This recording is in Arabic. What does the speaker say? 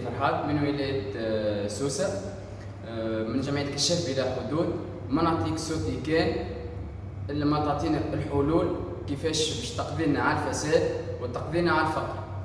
فرحات. من ولاية سوسة؟ آه، من جمعية كشاف بلا حدود. ما نعطيك صوتي كان إلا ما تعطينا الحلول كيفاش باش تقضينا على الفساد وتقضينا على الفقر.